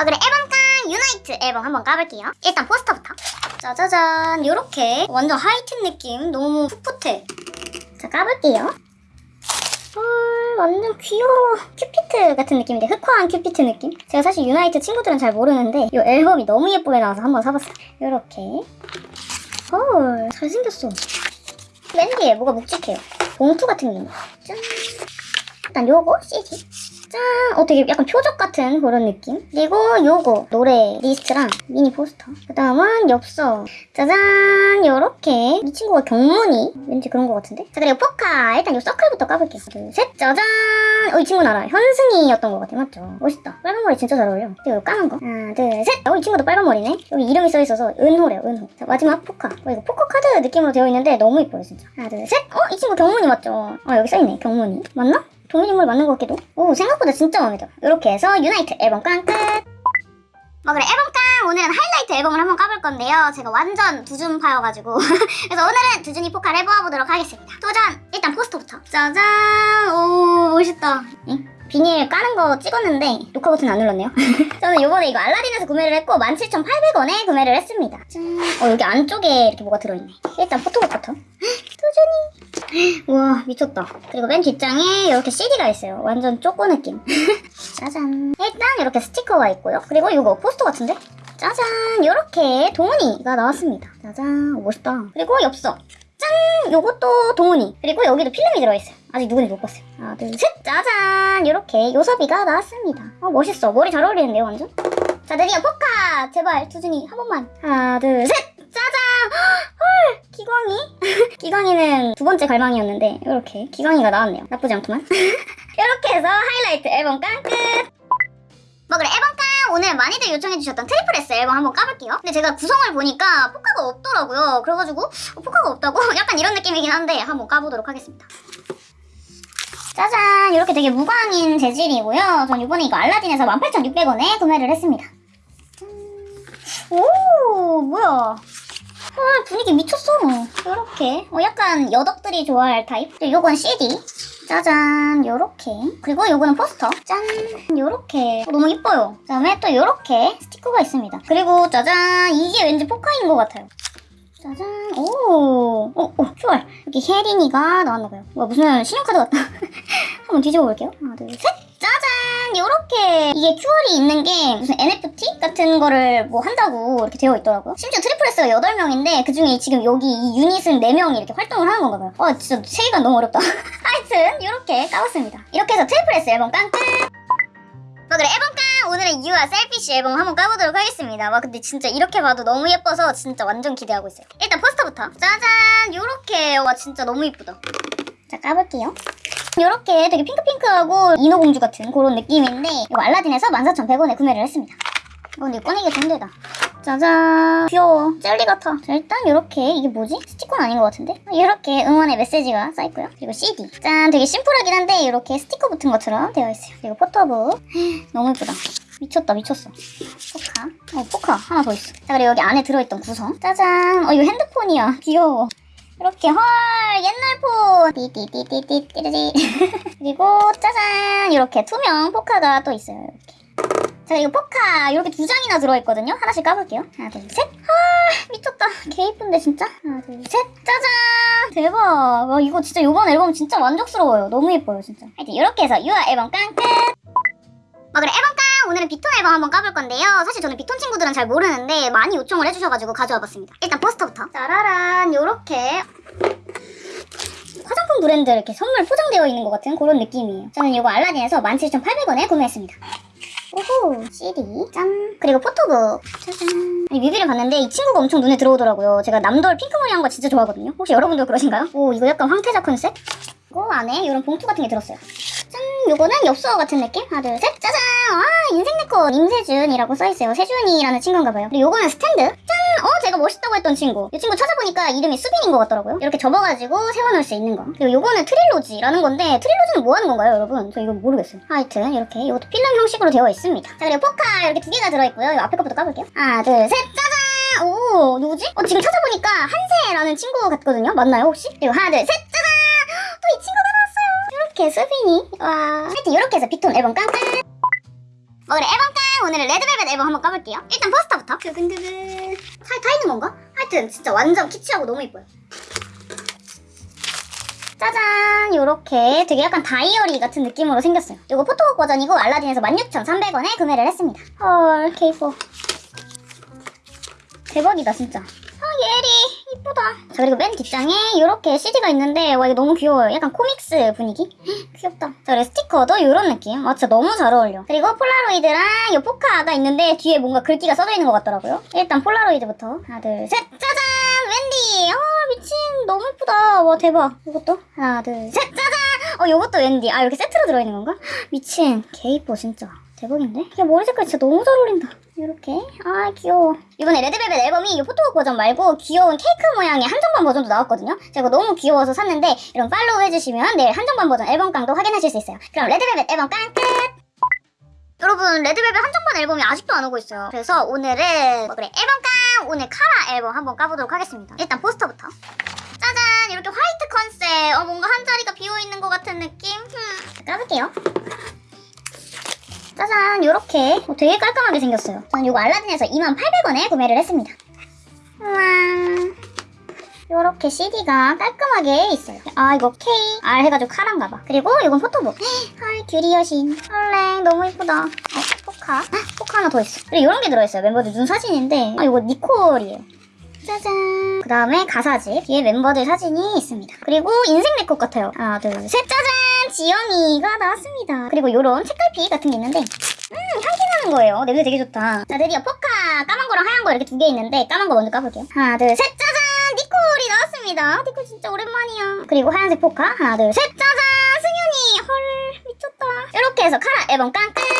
어 그래 앨범깡 YOUNITE 앨범 한번 까볼게요. 일단 포스터부터. 짜자잔 요렇게 완전 하이틴 느낌 너무 풋풋해. 자 까볼게요. 헐 완전 귀여워. 큐피트 같은 느낌인데 흑화한 큐피트 느낌? 제가 사실 YOUNITE 친구들은 잘 모르는데 이 앨범이 너무 예쁘게 나와서 한번 사봤어요. 요렇게. 헐 잘생겼어. 맨 뒤에 뭐가 묵직해요? 봉투 같은 게 있네 짠. 일단 요거 CD 짠! 어 되게 약간 표적 같은 그런 느낌? 그리고 요거 노래 리스트랑 미니 포스터. 그 다음은 엽서. 짜잔! 요렇게. 이 친구가 경문이 왠지 그런 것 같은데? 자 그리고 포카. 일단 요 서클부터 까볼게요. 둘셋. 짜잔! 어 이 친구는 알아 현승이였던 것 같아. 맞죠? 멋있다. 빨간 머리 진짜 잘 어울려. 그리고 요 까만 거? 하나 둘셋 어 이 친구도 빨간 머리네. 여기 이름이 써있어서 은호래요 은호. 자 마지막 포카. 어 이거 포커 카드 느낌으로 되어 있는데 너무 이뻐요 진짜. 하나 둘셋 어 이 친구 경문이 맞죠? 어 여기 써있네. 경문이. 맞나? 동일인물 맞는 것 같기도 오 생각보다 진짜 마음에 들어. 이렇게 해서 유나이트 앨범 깡 끝! 뭐 그래. 앨범 깡! 오늘은 하이라이트 앨범을 한번 까볼 건데요. 제가 완전 두준파여가지고. 그래서 오늘은 두준이 포카를 해보아보도록 하겠습니다. 도전! 일단 포스터부터. 짜잔! 오 멋있다. 응? 비닐 까는 거 찍었는데 녹화 버튼 안 눌렀네요. 저는 요번에 이거 알라딘에서 구매를 했고 17,800원에 구매를 했습니다. 짠. 어 여기 안쪽에 이렇게 뭐가 들어있네. 일단 포토북부터 두준이. 우와 미쳤다. 그리고 맨 뒷장에 이렇게 CD가 있어요. 완전 쪼꼬 느낌. 짜잔. 일단 이렇게 스티커가 있고요. 그리고 이거 포스터 같은데? 짜잔. 이렇게 동훈이가 나왔습니다. 짜잔. 오, 멋있다. 그리고 엽서. 짠! 요것도 동훈이. 그리고 여기도 필름이 들어있어요. 아직 누군지 못 봤어요. 하나 둘셋. 짜잔. 이렇게 요섭이가 나왔습니다. 어 멋있어. 머리 잘 어울리는데요 완전? 자 드디어 포카! 제발 두준이. 한 번만. 하나 둘셋 기광이? 기광이는 두 번째 갈망이었는데 이렇게 기광이가 나왔네요. 나쁘지 않구만. 이렇게 해서 하이라이트 앨범 깡 끝! 뭐 그래 앨범 깡! 오늘 많이들 요청해주셨던 트리플 S 앨범 한번 까볼게요. 근데 제가 구성을 보니까 포카가 없더라고요. 그래가지고 어, 포카가 없다고? 약간 이런 느낌이긴 한데 한번 까보도록 하겠습니다. 짜잔! 이렇게 되게 무광인 재질이고요. 전 이번에 이거 알라딘에서 18,600원에 구매를 했습니다. 짠. 오! 뭐야 헐 분위기 미쳤어 요렇게. 어, 약간 여덕들이 좋아할 타입? 그리고 요건 CD 짜잔 요렇게. 그리고 요거는 포스터. 짠 요렇게. 어, 너무 이뻐요. 그 다음에 또 요렇게 스티커가 있습니다. 그리고 짜잔 이게 왠지 포카인 것 같아요. 짜잔 오, 오, 오 QR 여기 혜린이가 나왔나봐요. 와 무슨 신용카드 같다. 한번 뒤집어 볼게요. 하나 둘 셋. 짜잔 요렇게 이게 QR이 있는 게 무슨 NFT 같은 거를 뭐 한다고 이렇게 되어 있더라고요. 심지어 트리플 S가 8명인데 그중에 지금 여기 이 유닛은 4명이 이렇게 활동을 하는 건가 봐요. 와 진짜 세계가 너무 어렵다. 하여튼 이렇게 까봤습니다. 이렇게 해서 트리플 S 앨범 깡 끝 뭐 그래 앨범 깡! 오늘은 유아 Selfish 앨범 한번 까보도록 하겠습니다. 와 근데 진짜 이렇게 봐도 너무 예뻐서 진짜 완전 기대하고 있어요. 일단 포스터부터. 짜잔! 요렇게 와 진짜 너무 이쁘다 자 까볼게요. 이렇게 되게 핑크핑크하고 인어공주 같은 그런 느낌인데 이거 알라딘에서 14,100원에 구매를 했습니다. 어, 근데 꺼내기가 좀 힘들다. 짜잔! 귀여워. 젤리 같아. 자 일단 이렇게 이게 뭐지? 스티커는 아닌 것 같은데? 이렇게 응원의 메시지가 써있고요. 그리고 CD 짠 되게 심플하긴 한데 이렇게 스티커 붙은 것처럼 되어 있어요. 그리고 포토북 너무 예쁘다. 미쳤다 미쳤어. 포카. 어 포카 하나 더 있어. 자 그리고 여기 안에 들어있던 구성. 짜잔! 어 이거 핸드폰이야. 귀여워 이렇게 헐 옛날 폰! 띠띠띠띠띠띠띠. 그리고 짜잔! 이렇게 투명 포카가 또 있어요 이렇게. 자 이거 포카 이렇게 두 장이나 들어있거든요. 하나씩 까볼게요. 하나 둘셋. 헐 미쳤다. 개 이쁜데 진짜? 하나 둘셋. 짜잔! 대박. 와 이거 진짜 이번 앨범 진짜 만족스러워요. 너무 예뻐요 진짜. 하여튼 이렇게 해서 유아 앨범 깡 끝 뭐 그래 앨범 깡 오늘은 빅톤 앨범 한번 까볼 건데요. 사실 저는 빅톤 친구들은 잘 모르는데 많이 요청을 해주셔가지고 가져와 봤습니다. 일단 포스터부터. 짜라란 요렇게. 화장품 브랜드 이렇게 선물 포장되어 있는 것 같은 그런 느낌이에요. 저는 이거 알라딘에서 17,800원에 구매했습니다. 오호 CD 짠. 그리고 포토북. 짜잔. 아니 뮤비를 봤는데 이 친구가 엄청 눈에 들어오더라고요. 제가 남돌 핑크머리 한 거 진짜 좋아하거든요. 혹시 여러분도 그러신가요? 오 이거 약간 황태자 컨셉? 그리고 안에 이런 봉투 같은 게 들었어요. 짠 요거는 엽서 같은 느낌? 하나 둘 셋. 짜잔! 와 인생 네컷 임세준이라고 써있어요. 세준이라는 친구인가 봐요. 그리고 요거는 스탠드. 짠! 어 제가 멋있다고 했던 친구. 이 친구 찾아보니까 이름이 수빈인 것 같더라고요. 이렇게 접어가지고 세워놓을 수 있는 거. 그리고 요거는 트릴로지라는 건데 트릴로지는 뭐 하는 건가요 여러분? 저 이거 모르겠어요. 하여튼 이렇게 이것도 필름 형식으로 되어 있습니다. 자 그리고 포카 이렇게 두 개가 들어있고요. 이 앞에 것부터 까볼게요. 하나 둘 셋. 짜잔! 오 누구지? 어 지금 찾아보니까 한세라는 친구 같거든요. 맞나요 혹시? 그리고 하나 둘셋 이 이렇게 수빈이 와. 하여튼 이렇게 해서 비톤 앨범 깡끝 뭐 그래. 앨범 깡. 오늘은 레드벨벳 앨범 한번 까볼게요. 일단 포스터부터. 두근두근. 살 타 있는 건가? 하여튼 진짜 완전 키치하고 너무 이뻐요. 짜잔. 요렇게 되게 약간 다이어리 같은 느낌으로 생겼어요. 이거 포토북 버전이고 알라딘에서 16,300원에 구매를 했습니다. 헐 K4 대박이다 진짜. 아 예리 이쁘다. 자 그리고 맨 뒷장에 이렇게 CD가 있는데 와 이거 너무 귀여워요. 약간 코믹스 분위기? 귀엽다. 자 그리고 스티커도 이런 느낌. 와 진짜 너무 잘 어울려. 그리고 폴라로이드랑 이 포카가 있는데 뒤에 뭔가 글귀가 써져 있는 것 같더라고요. 일단 폴라로이드부터. 하나 둘 셋. 짜잔! 웬디! 아 미친. 너무 예쁘다. 와 대박. 이것도? 하나 둘 셋. 짜잔! 어 이것도 웬디. 아 이렇게 세트로 들어있는 건가? 미친. 개 이뻐 진짜. 대박인데? 야 머리 색깔 진짜 너무 잘 어울린다 이렇게? 아 귀여워. 이번에 레드벨벳 앨범이 이 포토북 버전 말고 귀여운 케이크 모양의 한정판 버전도 나왔거든요. 제가 너무 귀여워서 샀는데 이런 팔로우 해주시면 내일 한정판 버전 앨범 깡도 확인하실 수 있어요. 그럼 레드벨벳 앨범 깡 끝! 여러분 레드벨벳 한정판 앨범이 아직도 안 오고 있어요. 그래서 오늘은 뭐 그래 앨범 깡! 오늘 카라 앨범 한번 까보도록 하겠습니다. 일단 포스터부터. 짜잔! 이렇게 화이트 컨셉. 어 뭔가 한 자리가 비어있는 것 같은 느낌? 흠. 까볼게요 짜잔 요렇게. 어, 되게 깔끔하게 생겼어요. 저는 이거 알라딘에서 2800원에 구매를 했습니다. 우와 요렇게 CD가 깔끔하게 있어요. 아 이거 K, R 해가지고 카란가 봐. 그리고 이건 포토북. 헐 규리 여신. 헐랭 너무 이쁘다. 어 포카? 헉, 포카 하나 더 있어. 그리고 이런 게 들어있어요. 멤버들 눈 사진인데. 아 이거 니콜이에요. 짜잔. 그 다음에 가사지 뒤에 멤버들 사진이 있습니다. 그리고 인생 네컷 같아요. 하나 둘 셋. 짜잔 지영이가 나왔습니다. 그리고 요런 책갈피 같은 게 있는데 음 향기 나는 거예요. 냄새 되게 좋다. 자 드디어 포카 까만 거랑 하얀 거 이렇게 두 개 있는데 까만 거 먼저 까볼게요. 하나 둘 셋 짜잔! 니콜이 나왔습니다. 니콜 진짜 오랜만이야. 그리고 하얀색 포카 하나 둘 셋 짜잔! 승현이 헐 미쳤다. 이렇게 해서 카라 앨범 깡 끝